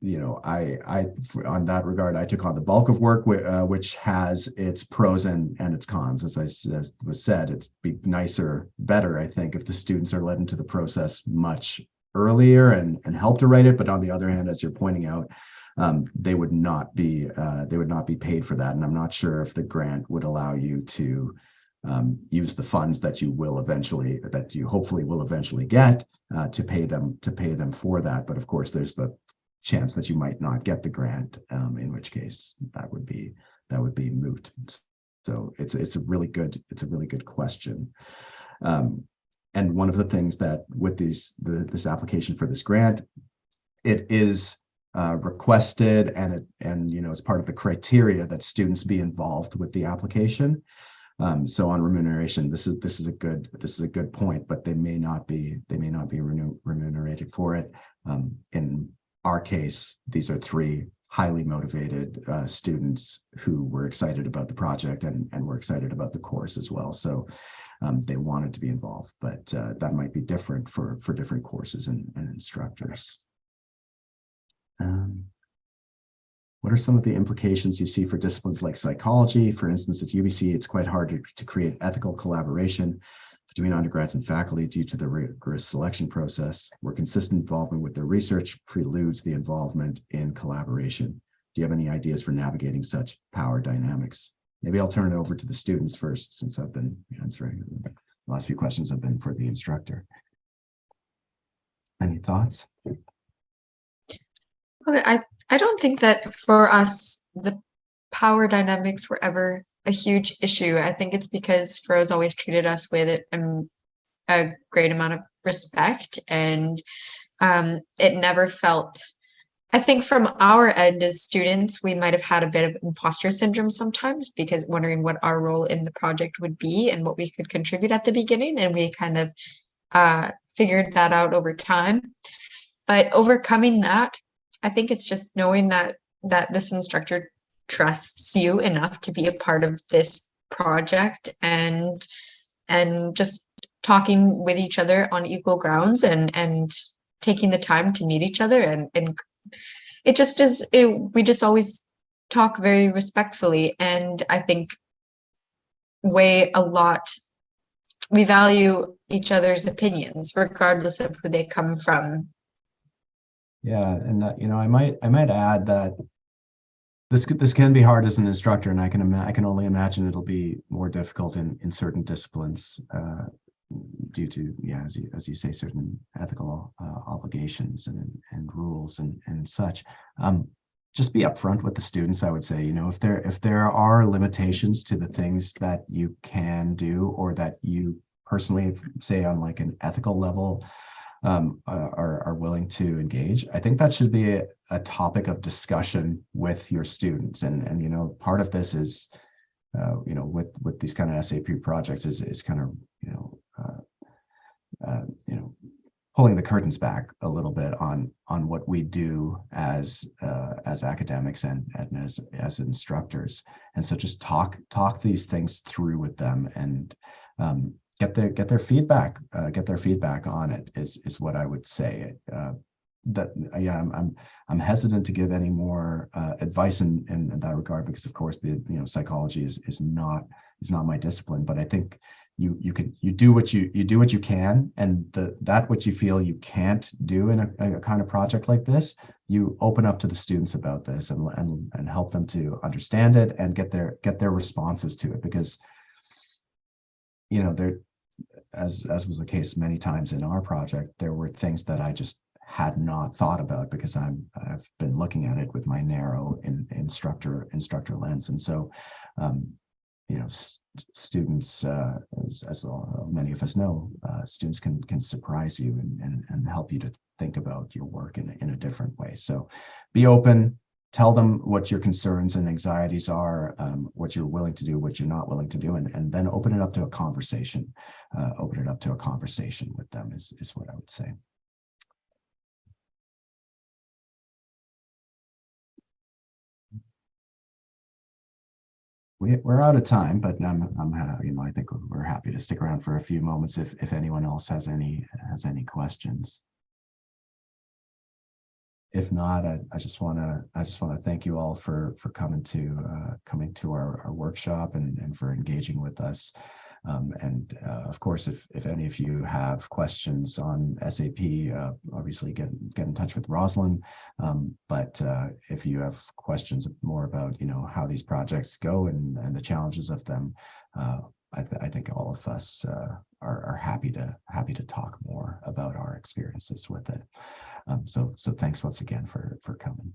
you know, I I on that regard, I took on the bulk of work, which has its pros and and its cons. As I as was said, it's be nicer, better, I think, if the students are led into the process much earlier and and help to write it. But on the other hand, as you're pointing out, um, they would not be uh, they would not be paid for that and i'm not sure if the grant would allow you to um, use the funds that you will eventually that you hopefully will eventually get uh, to pay them to pay them for that. But of course there's the chance that you might not get the grant um, in which case that would be that would be moot. So it's it's a really good it's a really good question. Um, and one of the things that with these the, this application for this grant it is uh, requested and it and you know as part of the criteria that students be involved with the application um, so on remuneration, this is this is a good this is a good point, but they may not be they may not be remunerated for it. Um, in our case, these are three highly motivated uh, students who were excited about the project and and were excited about the course as well. So um, they wanted to be involved, but uh, that might be different for for different courses and, and instructors. Um, what are some of the implications you see for disciplines like psychology? For instance, at UBC, it's quite hard to, to create ethical collaboration between undergrads and faculty due to the rigorous selection process, where consistent involvement with their research preludes the involvement in collaboration. Do you have any ideas for navigating such power dynamics? Maybe I'll turn it over to the students first, since I've been answering. The last few questions have been for the instructor. Any thoughts? Okay, I, I don't think that for us, the power dynamics were ever a huge issue. I think it's because Pheroze's always treated us with um, a great amount of respect and um, it never felt, I think from our end as students, we might have had a bit of imposter syndrome sometimes because wondering what our role in the project would be and what we could contribute at the beginning. And we kind of uh, figured that out over time. But overcoming that, I think it's just knowing that that this instructor trusts you enough to be a part of this project and and just talking with each other on equal grounds and and taking the time to meet each other and and it just is it, we just always talk very respectfully and I think weigh a lot. We value each other's opinions regardless of who they come from yeah, and uh, you know, I might I might add that this this can be hard as an instructor, and I can ima- I can only imagine it'll be more difficult in in certain disciplines uh, due to yeah, as you as you say, certain ethical uh, obligations and and rules and and such. Um, just be upfront with the students. I would say, you know, if there if there are limitations to the things that you can do or that you personally say on like an ethical level um, are, are willing to engage. I think that should be a, a topic of discussion with your students. And, and, you know, part of this is, uh, you know, with, with these kind of SAP projects is, is kind of, you know, uh, uh, you know, pulling the curtains back a little bit on, on what we do as, uh, as academics and, and as, as instructors. And so just talk, talk these things through with them and, um, get their get their feedback uh, get their feedback on it is is what i would say. Uh, that yeah I'm, I'm i'm hesitant to give any more uh, advice in, in in that regard because of course the you know psychology is is not is not my discipline. But i think you you can you do what you you do what you can. And the that what you feel you can't do in a, a kind of project like this you open up to the students about this and and and help them to understand it and get their get their responses to it because you know, there, as as was the case many times in our project, there were things that I just had not thought about because I'm I've been looking at it with my narrow in, instructor instructor lens, and so, um, you know, s- students, uh, as, as many of us know, uh, students can can surprise you and, and and help you to think about your work in in a different way. So, be open, tell them what your concerns and anxieties are, um, what you're willing to do, what you're not willing to do, and, and then open it up to a conversation. Uh, open it up to a conversation with them is, is what I would say. We, we're out of time, but I'm, I'm, you know, I think we're happy to stick around for a few moments if, if anyone else has any, has any questions if not, I, I just want to I just want to thank you all for for coming to uh, coming to our, our workshop and, and for engaging with us. Um, and uh, of course, if if any of you have questions on SAP, uh, obviously get get in touch with Rosalind. Um, but uh, if you have questions more about you know how these projects go and and the challenges of them, uh, I, th- I think all of us uh, are, are happy to happy to talk more about our experiences with it. Um, so so thanks once again for for coming.